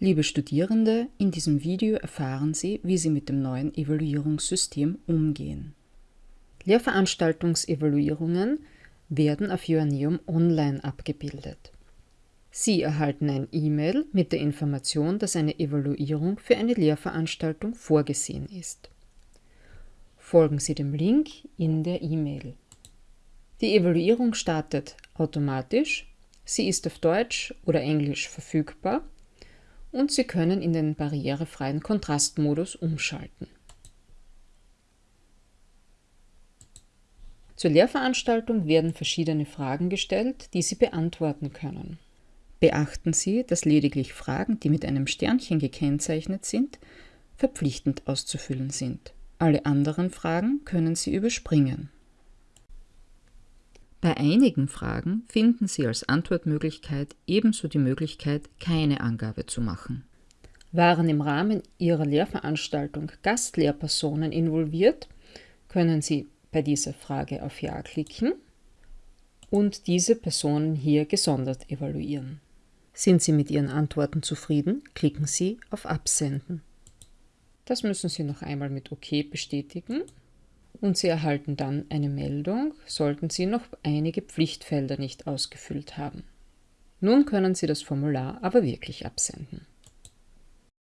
Liebe Studierende, in diesem Video erfahren Sie, wie Sie mit dem neuen Evaluierungssystem umgehen. Lehrveranstaltungsevaluierungen werden auf Joanneum online abgebildet. Sie erhalten ein E-Mail mit der Information, dass eine Evaluierung für eine Lehrveranstaltung vorgesehen ist. Folgen Sie dem Link in der E-Mail. Die Evaluierung startet automatisch, sie ist auf Deutsch oder Englisch verfügbar und Sie können in den barrierefreien Kontrastmodus umschalten. Zur Lehrveranstaltung werden verschiedene Fragen gestellt, die Sie beantworten können. Beachten Sie, dass lediglich Fragen, die mit einem Sternchen gekennzeichnet sind, verpflichtend auszufüllen sind. Alle anderen Fragen können Sie überspringen. Bei einigen Fragen finden Sie als Antwortmöglichkeit ebenso die Möglichkeit, keine Angabe zu machen. Waren im Rahmen Ihrer Lehrveranstaltung Gastlehrpersonen involviert, können Sie bei dieser Frage auf Ja klicken und diese Personen hier gesondert evaluieren. Sind Sie mit Ihren Antworten zufrieden, klicken Sie auf Absenden. Das müssen Sie noch einmal mit OK bestätigen und Sie erhalten dann eine Meldung, sollten Sie noch einige Pflichtfelder nicht ausgefüllt haben. Nun können Sie das Formular aber wirklich absenden.